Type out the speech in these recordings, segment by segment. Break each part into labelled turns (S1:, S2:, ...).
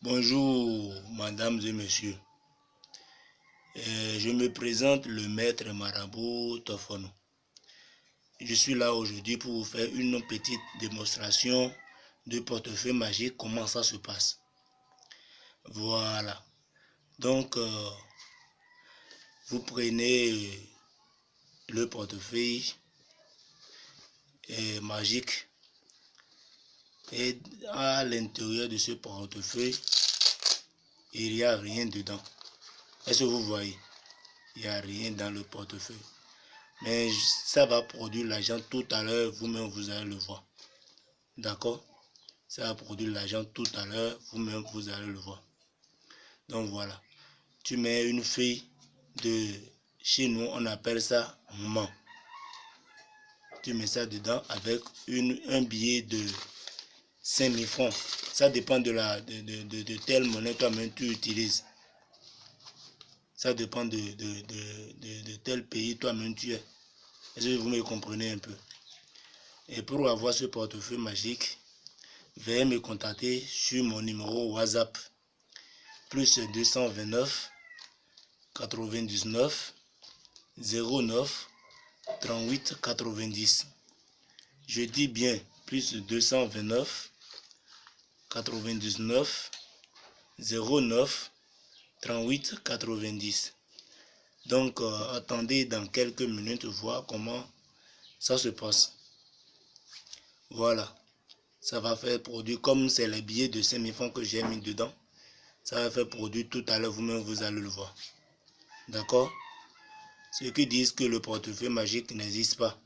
S1: Bonjour, mesdames et messieurs. Euh, je me présente le maître marabout Tofono. Je suis là aujourd'hui pour vous faire une petite démonstration de portefeuille magique, comment ça se passe. Voilà. Donc, euh, vous prenez le portefeuille euh, magique et à l'intérieur de ce portefeuille, il n'y a rien dedans. Est-ce que vous voyez? Il n'y a rien dans le portefeuille. Mais ça va produire l'argent tout à l'heure, vous-même vous allez le voir. D'accord? Ça va produire l'argent tout à l'heure, vous-même vous allez le voir. Donc voilà. Tu mets une feuille de... Chez nous, on appelle ça moment. Tu mets ça dedans avec une, un billet de 5000 francs. Ça dépend de, la, de, de, de, telle monnaie toi-même tu utilises. Ça dépend de, de, tel pays toi-même tu es. Est-ce que vous me comprenez un peu? Et pour avoir ce portefeuille magique, veuillez me contacter sur mon numéro WhatsApp. Plus 229 99 09 38 90. Je dis bien plus 229 99 09 38 90. Donc, euh, attendez dans quelques minutes voir comment ça se passe. Voilà. Ça va faire produit, comme c'est les billets de 5000 francs que j'ai mis dedans, ça va faire produit tout à l'heure, vous-même vous allez le voir. D'accord? Ceux qui disent que le portefeuille magique n'existe pas,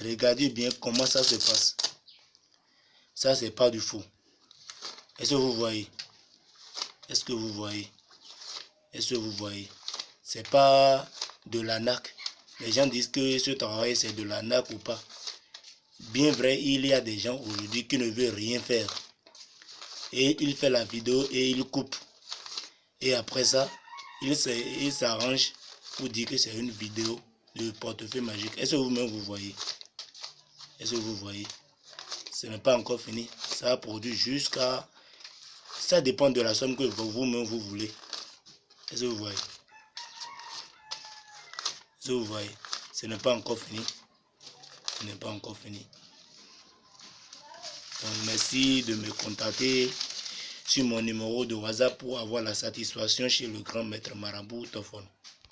S1: regardez bien comment ça se passe. Ça, c'est pas du faux. Est-ce que vous voyez? Est-ce que vous voyez? Est-ce que vous voyez? C'est pas de l'anac. Les gens disent que ce travail, c'est de l'anac ou pas. Bien vrai, il y a des gens aujourd'hui qui ne veulent rien faire. Et il fait la vidéo et il coupe. Et après ça, il s'arrange pour dire que c'est une vidéo de portefeuille magique. Est-ce que vous-même vous voyez? Est-ce que vous voyez? Ce n'est pas encore fini. Ça a produit jusqu'à ça dépend de la somme que vous-même vous voulez. Est-ce que vous voyez? Est-ce que vous voyez? Ce n'est pas encore fini. Ce n'est pas encore fini. Donc, merci de me contacter sur mon numéro de WhatsApp pour avoir la satisfaction chez le grand maître Marabout Tofon.